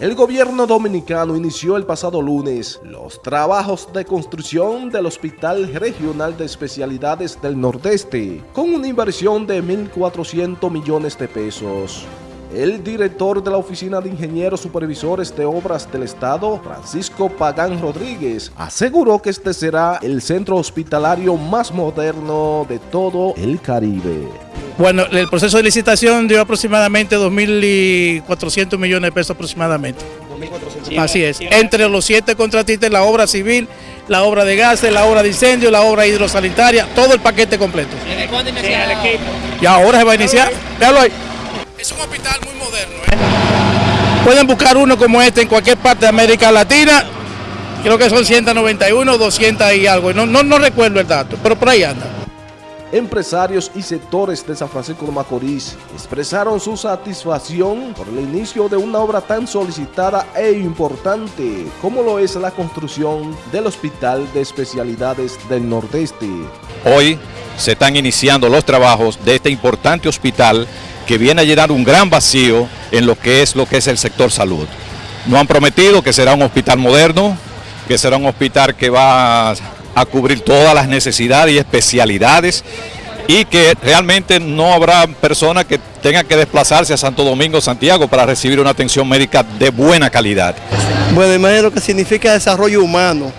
El gobierno dominicano inició el pasado lunes los trabajos de construcción del Hospital Regional de Especialidades del Nordeste con una inversión de 1.400 millones de pesos. El director de la Oficina de Ingenieros Supervisores de Obras del Estado, Francisco Pagán Rodríguez, aseguró que este será el centro hospitalario más moderno de todo el Caribe. Bueno, el proceso de licitación dio aproximadamente 2.400 millones de pesos aproximadamente. Así es, entre los siete contratistas, la obra civil, la obra de gases, la obra de incendio, la obra hidrosanitaria, todo el paquete completo. Y ahora se va a iniciar, véalo ahí. Es un hospital muy moderno. ¿eh? Pueden buscar uno como este en cualquier parte de América Latina, creo que son 191, 200 y algo, no, no, no recuerdo el dato, pero por ahí anda empresarios y sectores de San Francisco de Macorís expresaron su satisfacción por el inicio de una obra tan solicitada e importante como lo es la construcción del Hospital de Especialidades del Nordeste. Hoy se están iniciando los trabajos de este importante hospital que viene a llenar un gran vacío en lo que es, lo que es el sector salud. Nos han prometido que será un hospital moderno, que será un hospital que va a cubrir todas las necesidades y especialidades y que realmente no habrá personas que tengan que desplazarse a Santo Domingo, Santiago para recibir una atención médica de buena calidad. Bueno, imagínate lo que significa desarrollo humano,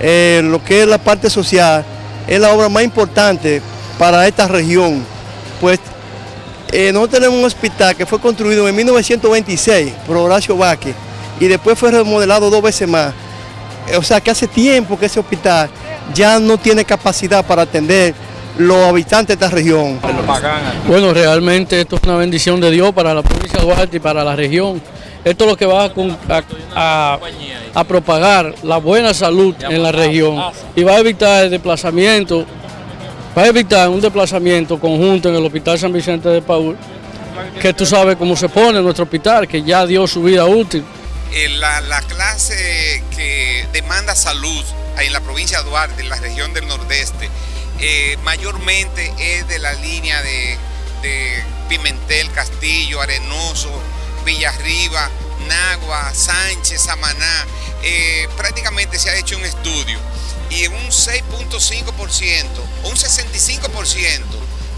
eh, lo que es la parte social, es la obra más importante para esta región, pues eh, nosotros tenemos un hospital que fue construido en 1926 por Horacio Vázquez y después fue remodelado dos veces más. O sea que hace tiempo que ese hospital ya no tiene capacidad para atender los habitantes de esta región. Bueno, realmente esto es una bendición de Dios para la provincia de Duarte y para la región. Esto es lo que va a, propagar la buena salud en la región y va a evitar el desplazamiento, va a evitar un desplazamiento conjunto en el Hospital San Vicente de Paul, que tú sabes cómo se pone nuestro hospital, que ya dio su vida útil. Eh, la, la clase que demanda salud en la provincia de Duarte, en la región del Nordeste, eh, mayormente es de la línea de, Pimentel, Castillo, Arenoso, Villarriba, Nagua, Sánchez, Samaná. Eh, prácticamente se ha hecho un estudio y un 6.5% un 65%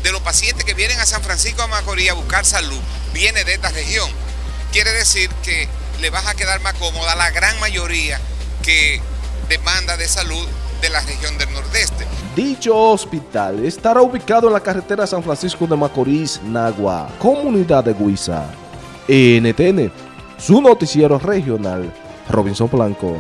de los pacientes que vienen a San Francisco de Macorís a buscar salud viene de esta región. Quiere decir que le vas a quedar más cómoda la gran mayoría que demanda de salud de la región del Nordeste. Dicho hospital estará ubicado en la carretera San Francisco de Macorís, Nagua, comunidad de Guisa. NTN, su noticiero regional, Robinson Blanco.